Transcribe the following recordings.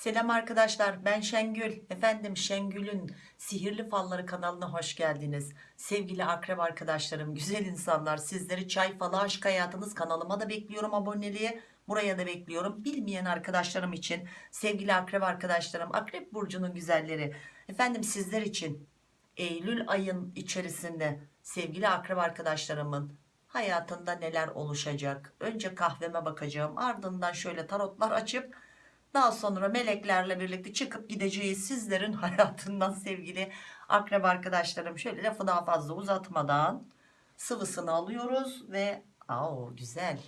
Selam arkadaşlar ben Şengül. Efendim Şengül'ün sihirli falları kanalına hoş geldiniz. Sevgili akrep arkadaşlarım güzel insanlar sizleri çay falı aşk hayatınız kanalıma da bekliyorum aboneliğe buraya da bekliyorum. Bilmeyen arkadaşlarım için sevgili akrep arkadaşlarım akrep burcunun güzelleri. Efendim sizler için Eylül ayın içerisinde sevgili akrep arkadaşlarımın hayatında neler oluşacak? Önce kahveme bakacağım ardından şöyle tarotlar açıp daha sonra meleklerle birlikte çıkıp gideceğiz sizlerin hayatından sevgili akrep arkadaşlarım. Şöyle lafı daha fazla uzatmadan sıvısını alıyoruz ve aa güzel.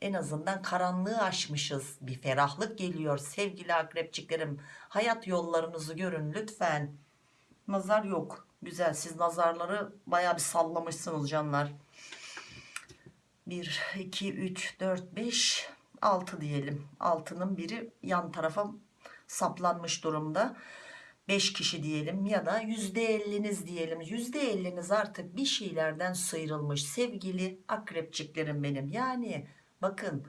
En azından karanlığı aşmışız. Bir ferahlık geliyor sevgili akrepçiklerim. Hayat yollarınızı görün lütfen. Nazar yok. Güzel siz nazarları baya bir sallamışsınız canlar. 1, 2, 3, 4, 5, 6 diyelim. 6'nın biri yan tarafa saplanmış durumda. 5 kişi diyelim ya da %50'niz diyelim. %50'niz artık bir şeylerden sıyrılmış sevgili akrepçiklerim benim. Yani bakın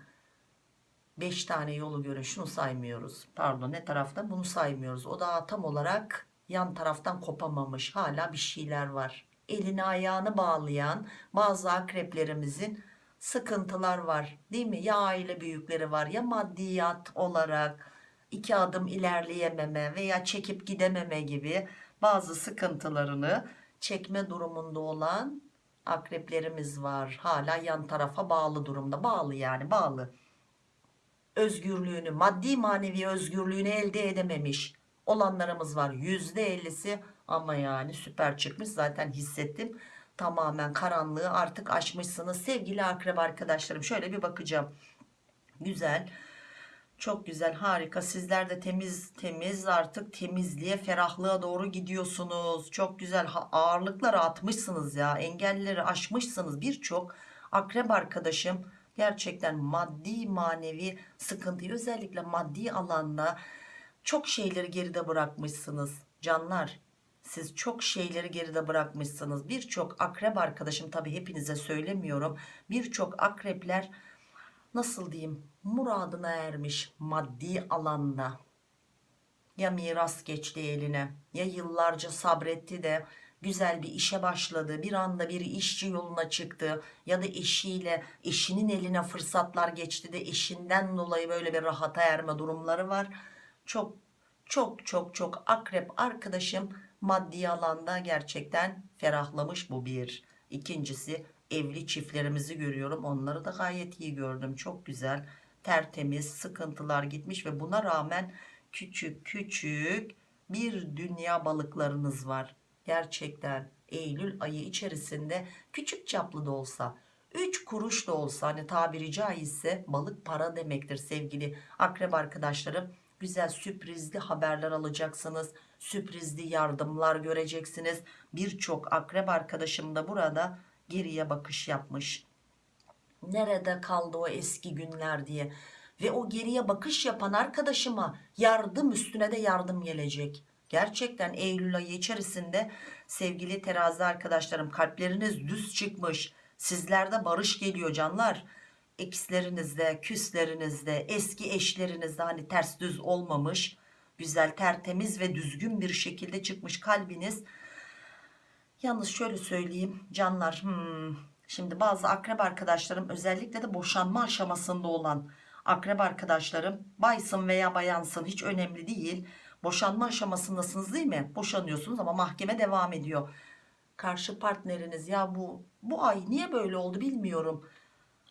5 tane yolu görün şunu saymıyoruz. Pardon ne tarafta bunu saymıyoruz. O da tam olarak yan taraftan kopamamış. Hala bir şeyler var. Elini ayağını bağlayan bazı akreplerimizin sıkıntılar var değil mi? Ya aile büyükleri var ya maddiyat olarak iki adım ilerleyememe veya çekip gidememe gibi bazı sıkıntılarını çekme durumunda olan akreplerimiz var. Hala yan tarafa bağlı durumda. Bağlı yani bağlı. Özgürlüğünü maddi manevi özgürlüğünü elde edememiş olanlarımız var. Yüzde ellisi ama yani süper çıkmış. Zaten hissettim tamamen karanlığı artık aşmışsınız. Sevgili akrep arkadaşlarım şöyle bir bakacağım. Güzel çok güzel harika. Sizler de temiz temiz artık temizliğe ferahlığa doğru gidiyorsunuz. Çok güzel ağırlıkları atmışsınız ya engelleri aşmışsınız. Birçok akrep arkadaşım gerçekten maddi manevi sıkıntıyı özellikle maddi alanda çok şeyleri geride bırakmışsınız. Canlar siz çok şeyleri geride bırakmışsınız. Birçok akrep arkadaşım tabi hepinize söylemiyorum. Birçok akrepler nasıl diyeyim muradına ermiş maddi alanda. Ya miras geçti eline ya yıllarca sabretti de güzel bir işe başladı. Bir anda bir işçi yoluna çıktı ya da eşiyle eşinin eline fırsatlar geçti de eşinden dolayı böyle bir rahata erme durumları var. Çok çok çok çok akrep arkadaşım maddi alanda gerçekten ferahlamış bu bir. İkincisi evli çiftlerimizi görüyorum. Onları da gayet iyi gördüm. Çok güzel tertemiz sıkıntılar gitmiş ve buna rağmen küçük küçük bir dünya balıklarınız var. Gerçekten Eylül ayı içerisinde küçük çaplı da olsa 3 kuruş da olsa hani tabiri caizse balık para demektir sevgili akrep arkadaşlarım güzel sürprizli haberler alacaksınız. Sürprizli yardımlar göreceksiniz. Birçok akrep arkadaşım da burada geriye bakış yapmış. Nerede kaldı o eski günler diye. Ve o geriye bakış yapan arkadaşıma yardım üstüne de yardım gelecek. Gerçekten Eylül ayı içerisinde sevgili terazi arkadaşlarım kalpleriniz düz çıkmış. Sizlerde barış geliyor canlar ekslerinizde küslerinizde eski eşlerinizde hani ters düz olmamış güzel tertemiz ve düzgün bir şekilde çıkmış kalbiniz. Yalnız şöyle söyleyeyim canlar hmm, şimdi bazı akrep arkadaşlarım özellikle de boşanma aşamasında olan akrep arkadaşlarım baysın veya bayansın hiç önemli değil. Boşanma aşamasındasınız değil mi? Boşanıyorsunuz ama mahkeme devam ediyor. Karşı partneriniz ya bu bu ay niye böyle oldu bilmiyorum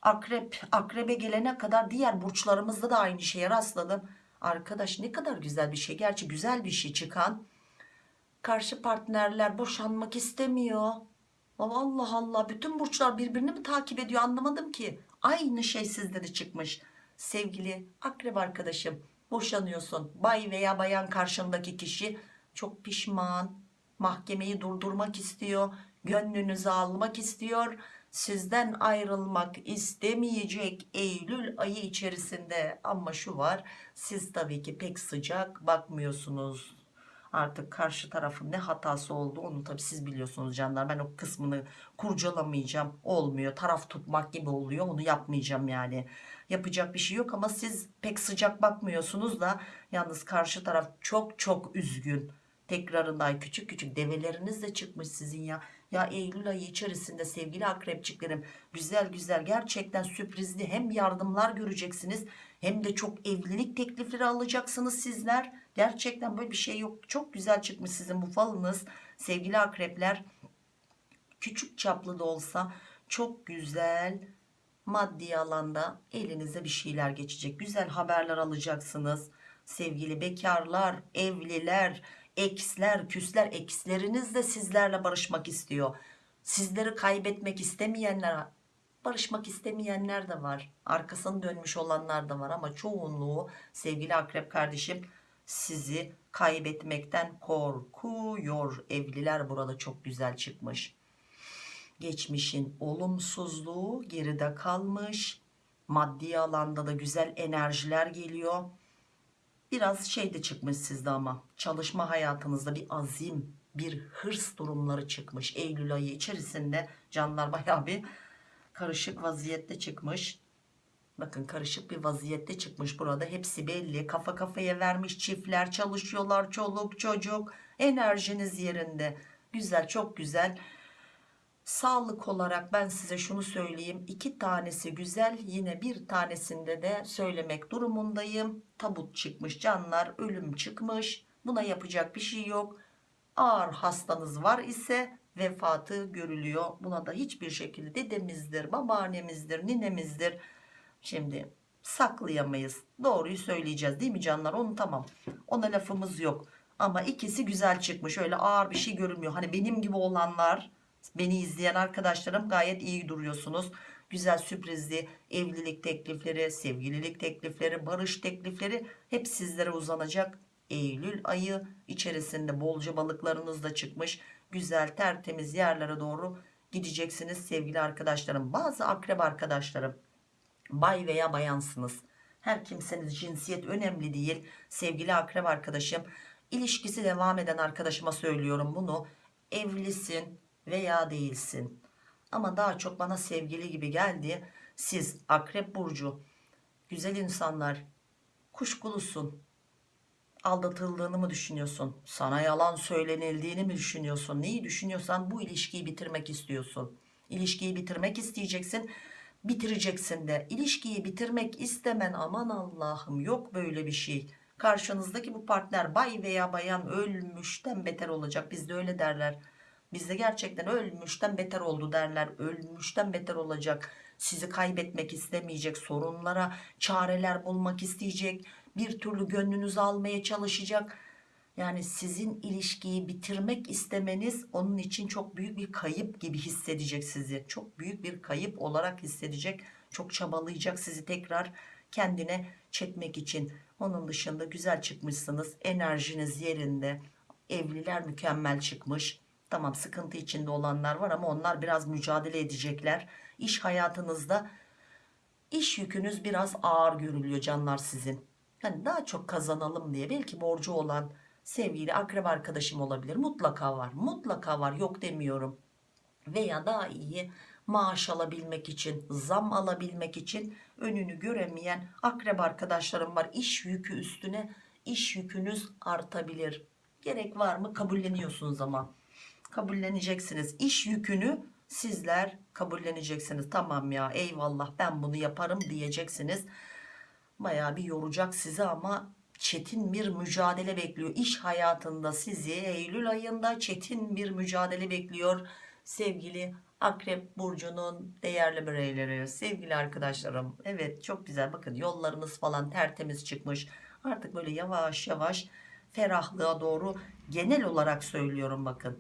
akrep akrebe gelene kadar diğer burçlarımızda da aynı şeye rastladım arkadaş ne kadar güzel bir şey. Gerçi güzel bir şey çıkan. Karşı partnerler boşanmak istemiyor. Allah Allah. Bütün burçlar birbirini mi takip ediyor? Anlamadım ki. Aynı şey sizde de çıkmış. Sevgili akrep arkadaşım boşanıyorsun. Bay veya bayan karşındaki kişi çok pişman. Mahkemeyi durdurmak istiyor. Gönlünüzü almak istiyor sizden ayrılmak istemeyecek Eylül ayı içerisinde ama şu var siz tabii ki pek sıcak bakmıyorsunuz Artık karşı tarafın ne hatası oldu onu tabi siz biliyorsunuz canlar. Ben o kısmını kurcalamayacağım. Olmuyor. Taraf tutmak gibi oluyor. Onu yapmayacağım yani. Yapacak bir şey yok ama siz pek sıcak bakmıyorsunuz da yalnız karşı taraf çok çok üzgün. Tekrarında küçük küçük develeriniz de çıkmış sizin ya. Ya Eylül ayı içerisinde sevgili akrepçiklerim güzel güzel gerçekten sürprizli hem yardımlar göreceksiniz hem de çok evlilik teklifleri alacaksınız sizler. Gerçekten böyle bir şey yok. Çok güzel çıkmış sizin bu falınız sevgili akrepler. Küçük çaplı da olsa çok güzel maddi alanda elinize bir şeyler geçecek. Güzel haberler alacaksınız. Sevgili bekarlar, evliler, eksler, küsler, eksleriniz de sizlerle barışmak istiyor. Sizleri kaybetmek istemeyenler, barışmak istemeyenler de var. Arkasını dönmüş olanlar da var ama çoğunluğu sevgili akrep kardeşim sizi kaybetmekten korkuyor. Evliler burada çok güzel çıkmış. Geçmişin olumsuzluğu geride kalmış. Maddi alanda da güzel enerjiler geliyor biraz şey de çıkmış sizde ama. Çalışma hayatınızda bir azim bir hırs durumları çıkmış. Eylül ayı içerisinde canlar baya bir karışık vaziyette çıkmış. Bakın karışık bir vaziyette çıkmış burada. Hepsi belli. Kafa kafaya vermiş çiftler çalışıyorlar çoluk çocuk. Enerjiniz yerinde. Güzel çok güzel Sağlık olarak ben size şunu söyleyeyim. iki tanesi güzel yine bir tanesinde de söylemek durumundayım. Tabut çıkmış canlar ölüm çıkmış. Buna yapacak bir şey yok. Ağır hastanız var ise vefatı görülüyor. Buna da hiçbir şekilde dedemizdir, babaannemizdir, ninemizdir. Şimdi saklayamayız. Doğruyu söyleyeceğiz değil mi canlar? Onu tamam. Ona lafımız yok. Ama ikisi güzel çıkmış. Öyle ağır bir şey görünmüyor. Hani benim gibi olanlar Beni izleyen arkadaşlarım gayet iyi duruyorsunuz. Güzel sürprizli evlilik teklifleri, sevgililik teklifleri, barış teklifleri hep sizlere uzanacak. Eylül ayı içerisinde bolca balıklarınız da çıkmış. Güzel tertemiz yerlere doğru gideceksiniz sevgili arkadaşlarım. Bazı akrep arkadaşlarım bay veya bayansınız. Her kimseniz cinsiyet önemli değil. Sevgili akrep arkadaşım ilişkisi devam eden arkadaşıma söylüyorum bunu. Evlisin, veya değilsin. Ama daha çok bana sevgili gibi geldi. Siz akrep burcu güzel insanlar kuşkulusun. Aldatıldığını mı düşünüyorsun? Sana yalan söylenildiğini mi düşünüyorsun? Neyi düşünüyorsan bu ilişkiyi bitirmek istiyorsun. İlişkiyi bitirmek isteyeceksin. Bitireceksin de. İlişkiyi bitirmek istemen aman Allah'ım yok böyle bir şey. Karşınızdaki bu partner bay veya bayan ölmüşten beter olacak. Bizde öyle derler Bizde gerçekten ölmüşten beter oldu derler. Ölmüşten beter olacak. Sizi kaybetmek istemeyecek. Sorunlara çareler bulmak isteyecek. Bir türlü gönlünüzü almaya çalışacak. Yani sizin ilişkiyi bitirmek istemeniz onun için çok büyük bir kayıp gibi hissedecek sizi. Çok büyük bir kayıp olarak hissedecek. Çok çabalayacak sizi tekrar kendine çekmek için. Onun dışında güzel çıkmışsınız. Enerjiniz yerinde. Evliler mükemmel çıkmış Tamam sıkıntı içinde olanlar var ama onlar biraz mücadele edecekler. İş hayatınızda iş yükünüz biraz ağır görülüyor canlar sizin. Yani daha çok kazanalım diye belki borcu olan sevgili akrep arkadaşım olabilir. Mutlaka var. Mutlaka var. Yok demiyorum. Veya daha iyi maaş alabilmek için, zam alabilmek için önünü göremeyen akrep arkadaşlarım var. İş yükü üstüne iş yükünüz artabilir. Gerek var mı? Kabulleniyorsunuz ama kabulleneceksiniz. İş yükünü sizler kabulleneceksiniz. Tamam ya eyvallah ben bunu yaparım diyeceksiniz. Baya bir yoracak sizi ama çetin bir mücadele bekliyor. İş hayatında sizi Eylül ayında çetin bir mücadele bekliyor. Sevgili Akrep Burcu'nun değerli bireyleri, sevgili arkadaşlarım. Evet çok güzel bakın yollarınız falan tertemiz çıkmış. Artık böyle yavaş yavaş ferahlığa doğru genel olarak söylüyorum bakın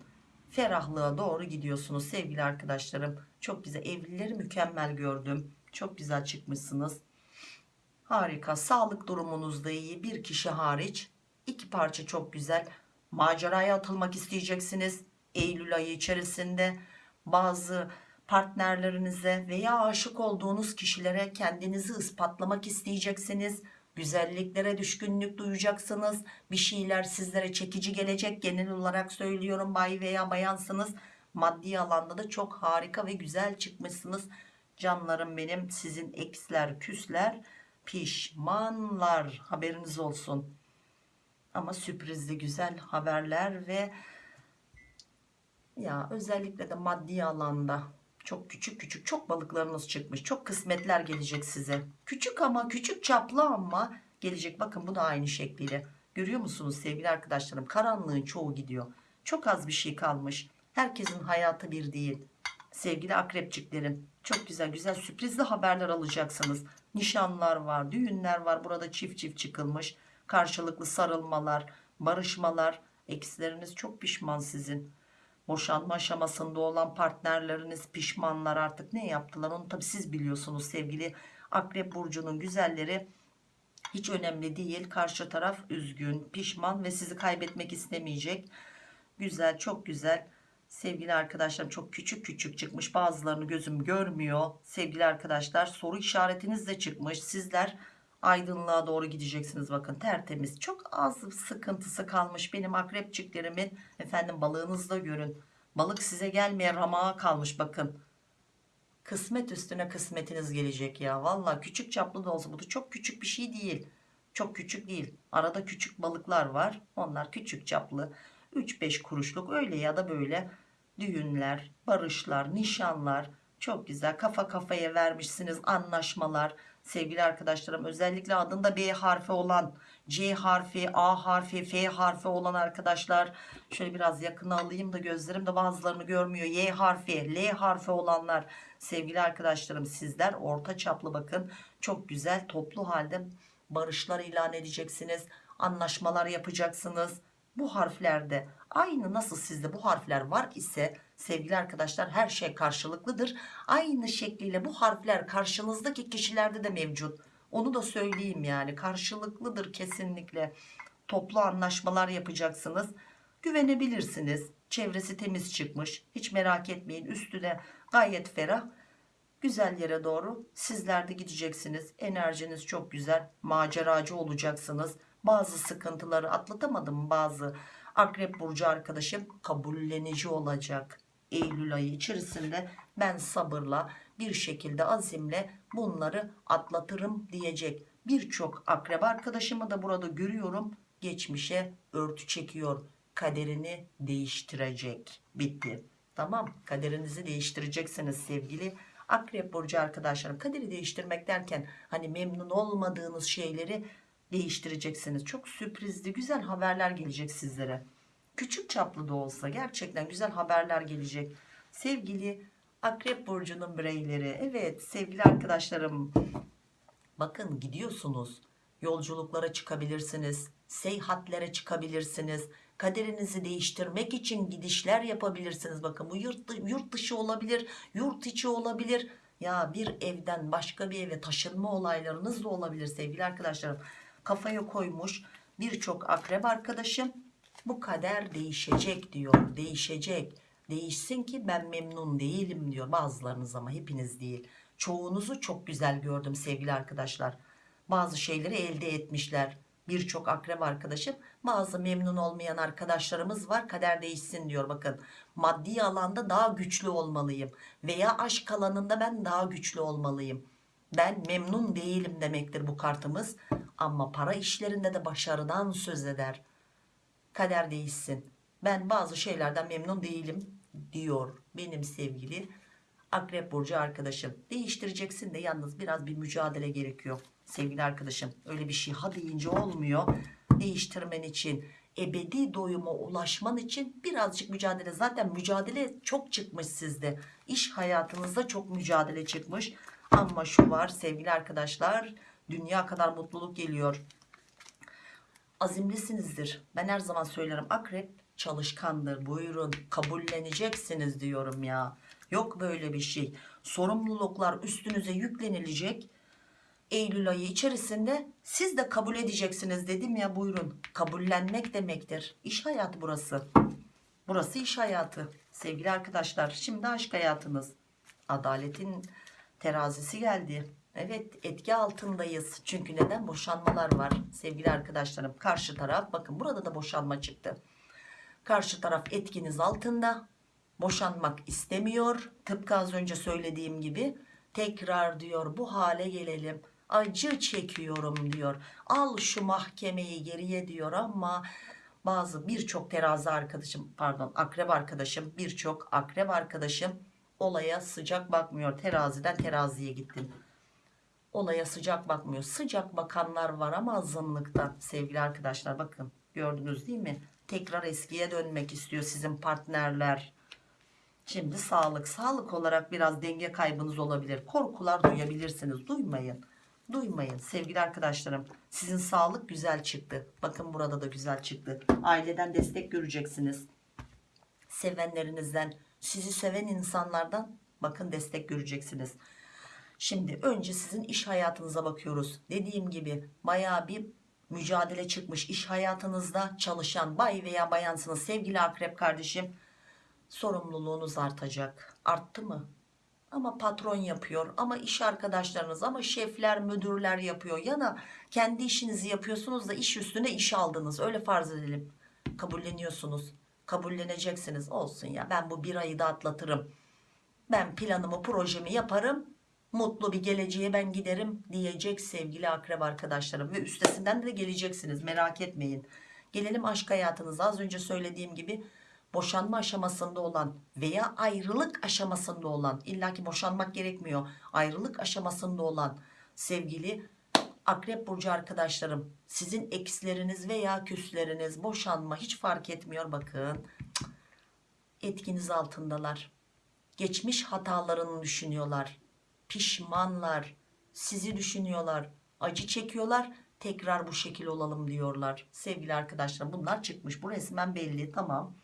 ferahlığa doğru gidiyorsunuz sevgili arkadaşlarım. Çok güzel evlileri mükemmel gördüm. Çok güzel çıkmışsınız. Harika. Sağlık durumunuz da iyi. Bir kişi hariç. iki parça çok güzel. Maceraya atılmak isteyeceksiniz. Eylül ayı içerisinde bazı partnerlerinize veya aşık olduğunuz kişilere kendinizi ispatlamak isteyeceksiniz. Güzelliklere düşkünlük duyacaksınız. Bir şeyler sizlere çekici gelecek. Genel olarak söylüyorum bay veya bayansınız. Maddi alanda da çok harika ve güzel çıkmışsınız. Canlarım benim sizin eksler küsler pişmanlar haberiniz olsun. Ama sürprizli güzel haberler ve ya özellikle de maddi alanda çok küçük küçük çok balıklarınız çıkmış. Çok kısmetler gelecek size. Küçük ama küçük çaplı ama gelecek. Bakın bu da aynı şekliyle. Görüyor musunuz sevgili arkadaşlarım? Karanlığın çoğu gidiyor. Çok az bir şey kalmış. Herkesin hayatı bir değil. Sevgili akrepçiklerim çok güzel güzel sürprizli haberler alacaksınız. Nişanlar var, düğünler var. Burada çift çift çıkılmış. Karşılıklı sarılmalar, barışmalar. Eksileriniz çok pişman sizin boşanma aşamasında olan partnerleriniz pişmanlar artık ne yaptılar? Onu tabi siz biliyorsunuz sevgili akrep burcunun güzelleri. Hiç önemli değil. Karşı taraf üzgün pişman ve sizi kaybetmek istemeyecek. Güzel çok güzel. Sevgili arkadaşlarım çok küçük küçük çıkmış. Bazılarını gözüm görmüyor. Sevgili arkadaşlar soru işaretiniz de çıkmış. Sizler aydınlığa doğru gideceksiniz bakın. Tertemiz. Çok az sıkıntısı kalmış benim akrepçiklerimin. Efendim balığınızda görün. Balık size gelmeye ramağa kalmış bakın. Kısmet üstüne kısmetiniz gelecek ya. Valla küçük çaplı da olsa bu da çok küçük bir şey değil. Çok küçük değil. Arada küçük balıklar var. Onlar küçük çaplı. 3-5 kuruşluk öyle ya da böyle düğünler barışlar nişanlar. Çok güzel. Kafa kafaya vermişsiniz anlaşmalar sevgili arkadaşlarım özellikle adında B harfi olan C harfi A harfi F harfi olan arkadaşlar şöyle biraz yakına alayım da gözlerim de bazılarını görmüyor. Y harfi L harfi olanlar sevgili arkadaşlarım sizler orta çaplı bakın çok güzel toplu halde barışlar ilan edeceksiniz anlaşmalar yapacaksınız bu harflerde aynı nasıl sizde bu harfler var ise sevgili arkadaşlar her şey karşılıklıdır. Aynı şekliyle bu harfler karşınızdaki kişilerde de mevcut. Onu da söyleyeyim yani karşılıklıdır kesinlikle. Toplu anlaşmalar yapacaksınız. Güvenebilirsiniz. Çevresi temiz çıkmış. Hiç merak etmeyin. Üstüne gayet ferah. Güzel yere doğru sizler de gideceksiniz. Enerjiniz çok güzel. Maceracı olacaksınız. Bazı sıkıntıları atlatamadım bazı akrep burcu arkadaşım kabullenici olacak. Eylül ayı içerisinde ben sabırla bir şekilde azimle bunları atlatırım diyecek. Birçok akrep arkadaşımı da burada görüyorum. Geçmişe örtü çekiyor. Kaderini değiştirecek. Bitti. Tamam kaderinizi değiştireceksiniz sevgili akrep burcu arkadaşlarım. Kaderi değiştirmek derken hani memnun olmadığınız şeyleri değiştireceksiniz. Çok sürprizli güzel haberler gelecek sizlere. Küçük çaplı da olsa gerçekten güzel haberler gelecek. Sevgili Akrep Burcu'nun bireyleri. Evet sevgili arkadaşlarım. Bakın gidiyorsunuz. Yolculuklara çıkabilirsiniz. Seyahatlere çıkabilirsiniz. Kaderinizi değiştirmek için gidişler yapabilirsiniz. Bakın bu yurt, yurt dışı olabilir. Yurt içi olabilir. Ya bir evden başka bir eve taşınma olaylarınız da olabilir sevgili arkadaşlarım kafaya koymuş birçok akrep arkadaşım. Bu kader değişecek diyor değişecek. Değişsin ki ben memnun değilim diyor bazılarınız ama hepiniz değil. Çoğunuzu çok güzel gördüm sevgili arkadaşlar. Bazı şeyleri elde etmişler birçok akrep arkadaşım. Bazı memnun olmayan arkadaşlarımız var kader değişsin diyor. Bakın maddi alanda daha güçlü olmalıyım veya aşk alanında ben daha güçlü olmalıyım. Ben memnun değilim demektir bu kartımız ama para işlerinde de başarıdan söz eder. Kader değişsin ben bazı şeylerden memnun değilim diyor benim sevgili akrep burcu arkadaşım. Değiştireceksin de yalnız biraz bir mücadele gerekiyor sevgili arkadaşım. Öyle bir şey ha deyince olmuyor. Değiştirmen için ebedi doyuma ulaşman için birazcık mücadele. Zaten mücadele çok çıkmış sizde. İş hayatınızda çok mücadele çıkmış. Ama şu var sevgili arkadaşlar dünya kadar mutluluk geliyor. Azimlisinizdir. Ben her zaman söylerim akrep çalışkandır buyurun kabulleneceksiniz diyorum ya. Yok böyle bir şey. Sorumluluklar üstünüze yüklenilecek. Eylül ayı içerisinde siz de kabul edeceksiniz dedim ya buyurun. Kabullenmek demektir. İş hayatı burası. Burası iş hayatı. Sevgili arkadaşlar şimdi aşk hayatınız adaletin terazisi geldi Evet etki altındayız. Çünkü neden? Boşanmalar var sevgili arkadaşlarım. Karşı taraf bakın burada da boşanma çıktı. Karşı taraf etkiniz altında. Boşanmak istemiyor. Tıpkı az önce söylediğim gibi tekrar diyor bu hale gelelim. Acı çekiyorum diyor. Al şu mahkemeyi geriye diyor ama bazı birçok terazi arkadaşım pardon akrep arkadaşım birçok akrep arkadaşım olaya sıcak bakmıyor. Teraziden teraziye gittim olaya sıcak bakmıyor. Sıcak bakanlar var ama azınlıkta sevgili arkadaşlar bakın gördünüz değil mi? Tekrar eskiye dönmek istiyor sizin partnerler. Şimdi sağlık. Sağlık olarak biraz denge kaybınız olabilir. Korkular duyabilirsiniz. Duymayın. Duymayın sevgili arkadaşlarım. Sizin sağlık güzel çıktı. Bakın burada da güzel çıktı. Aileden destek göreceksiniz. Sevenlerinizden, sizi seven insanlardan bakın destek göreceksiniz. Şimdi önce sizin iş hayatınıza bakıyoruz. Dediğim gibi baya bir mücadele çıkmış iş hayatınızda çalışan bay veya bayansınız sevgili akrep kardeşim. Sorumluluğunuz artacak. Arttı mı? Ama patron yapıyor ama iş arkadaşlarınız ama şefler müdürler yapıyor ya da kendi işinizi yapıyorsunuz da iş üstüne iş aldınız öyle farz edelim kabulleniyorsunuz kabulleneceksiniz olsun ya ben bu bir ayı da atlatırım ben planımı projemi yaparım mutlu bir geleceğe ben giderim diyecek sevgili akrep arkadaşlarım. Ve üstesinden de geleceksiniz merak etmeyin. Gelelim aşk hayatınıza. Az önce söylediğim gibi boşanma aşamasında olan veya ayrılık aşamasında olan illaki boşanmak gerekmiyor ayrılık aşamasında olan sevgili akrep burcu arkadaşlarım sizin eksleriniz veya küsleriniz boşanma hiç fark etmiyor. Bakın etkiniz altındalar. Geçmiş hatalarını düşünüyorlar pişmanlar sizi düşünüyorlar acı çekiyorlar tekrar bu şekil olalım diyorlar. Sevgili arkadaşlar bunlar çıkmış. Bu resmen belli. Tamam.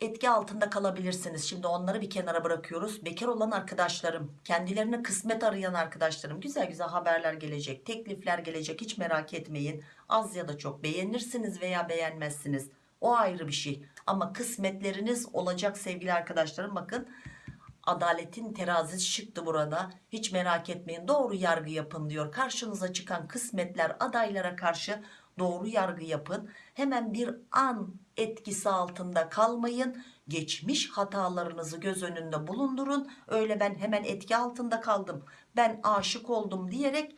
Etki altında kalabilirsiniz. Şimdi onları bir kenara bırakıyoruz. Bekar olan arkadaşlarım kendilerine kısmet arayan arkadaşlarım. Güzel güzel haberler gelecek teklifler gelecek. Hiç merak etmeyin. Az ya da çok beğenirsiniz veya beğenmezsiniz. O ayrı bir şey. Ama kısmetleriniz olacak sevgili arkadaşlarım. Bakın adaletin terazisi çıktı burada. Hiç merak etmeyin doğru yargı yapın diyor. Karşınıza çıkan kısmetler adaylara karşı doğru yargı yapın. Hemen bir an etkisi altında kalmayın. Geçmiş hatalarınızı göz önünde bulundurun. Öyle ben hemen etki altında kaldım ben aşık oldum diyerek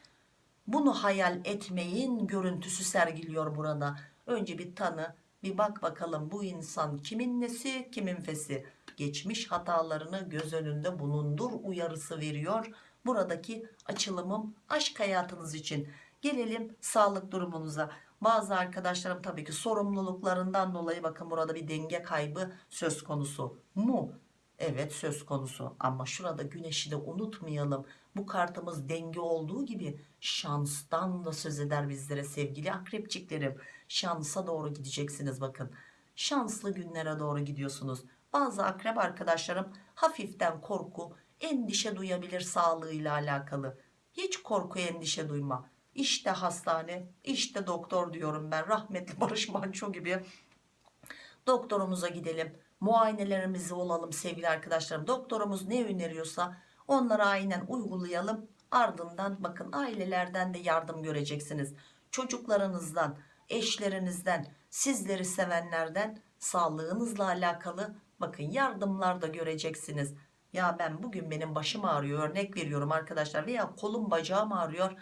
bunu hayal etmeyin görüntüsü sergiliyor burada. Önce bir tanı bir bak bakalım bu insan kimin nesi kimin fesi geçmiş hatalarını göz önünde bulundur uyarısı veriyor. Buradaki açılımım aşk hayatınız için. Gelelim sağlık durumunuza. Bazı arkadaşlarım tabii ki sorumluluklarından dolayı bakın burada bir denge kaybı söz konusu mu? Evet söz konusu. Ama şurada güneşi de unutmayalım. Bu kartımız denge olduğu gibi şanstan da söz eder bizlere sevgili akrepçiklerim. Şansa doğru gideceksiniz bakın. Şanslı günlere doğru gidiyorsunuz bazı akrep arkadaşlarım hafiften korku endişe duyabilir sağlığıyla alakalı. Hiç korku endişe duyma. İşte hastane işte doktor diyorum ben. Rahmetli Barış Manço gibi. Doktorumuza gidelim. Muayenelerimizi olalım sevgili arkadaşlarım. Doktorumuz ne öneriyorsa onları aynen uygulayalım. Ardından bakın ailelerden de yardım göreceksiniz. Çocuklarınızdan eşlerinizden sizleri sevenlerden sağlığınızla alakalı bakın yardımlar da göreceksiniz. Ya ben bugün benim başım ağrıyor örnek veriyorum arkadaşlar veya kolum bacağım ağrıyor.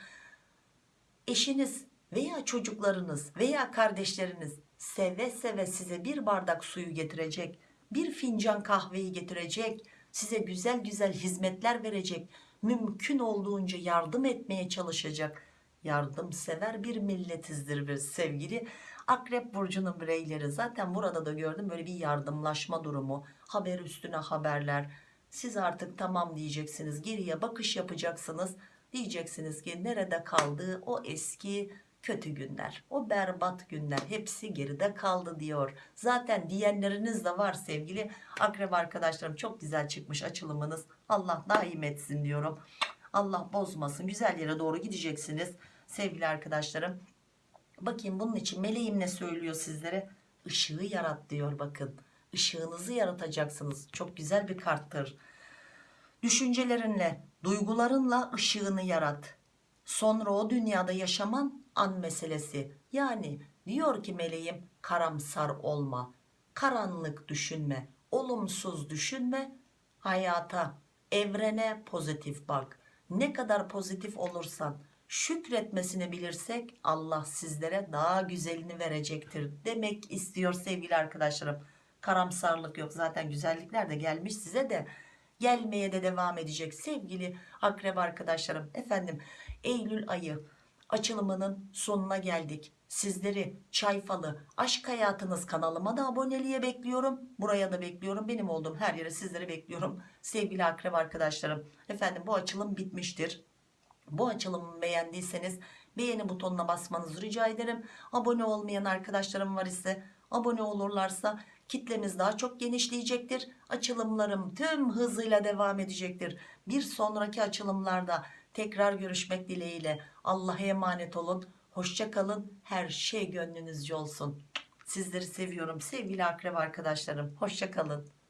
Eşiniz veya çocuklarınız veya kardeşleriniz seve seve size bir bardak suyu getirecek bir fincan kahveyi getirecek size güzel güzel hizmetler verecek mümkün olduğunca yardım etmeye çalışacak. Yardımsever bir milletizdir biz sevgili akrep burcunun bireyleri. Zaten burada da gördüm böyle bir yardımlaşma durumu haber üstüne haberler. Siz artık tamam diyeceksiniz geriye bakış yapacaksınız. Diyeceksiniz ki nerede kaldı o eski kötü günler o berbat günler? Hepsi geride kaldı diyor. Zaten diyenleriniz de var sevgili akrep arkadaşlarım. Çok güzel çıkmış açılımınız. Allah daim etsin diyorum. Allah bozmasın. Güzel yere doğru gideceksiniz sevgili arkadaşlarım bakayım bunun için meleğim ne söylüyor sizlere ışığı yarat diyor bakın ışığınızı yaratacaksınız çok güzel bir karttır düşüncelerinle Duygularınla ışığını yarat. Sonra o dünyada yaşaman an meselesi. Yani diyor ki meleğim karamsar olma. Karanlık düşünme. Olumsuz düşünme. Hayata, evrene pozitif bak. Ne kadar pozitif olursan şükretmesini bilirsek Allah sizlere daha güzelini verecektir demek istiyor sevgili arkadaşlarım. Karamsarlık yok zaten güzellikler de gelmiş size de gelmeye de devam edecek sevgili akrep arkadaşlarım. Efendim Eylül ayı açılımının sonuna geldik. Sizleri Çayfalı Aşk Hayatınız kanalıma da aboneliğe bekliyorum. Buraya da bekliyorum. Benim olduğum her yere sizleri bekliyorum. Sevgili akrep arkadaşlarım. Efendim bu açılım bitmiştir. Bu açılımı beğendiyseniz beğeni butonuna basmanızı rica ederim. Abone olmayan arkadaşlarım var ise abone olurlarsa kitlemiz daha çok genişleyecektir. Açılımlarım tüm hızıyla devam edecektir. Bir sonraki açılımlarda tekrar görüşmek dileğiyle. Allah'a emanet olun. Hoşça kalın. Her şey gönlünüzce olsun. Sizleri seviyorum sevgili akrep arkadaşlarım. Hoşça kalın.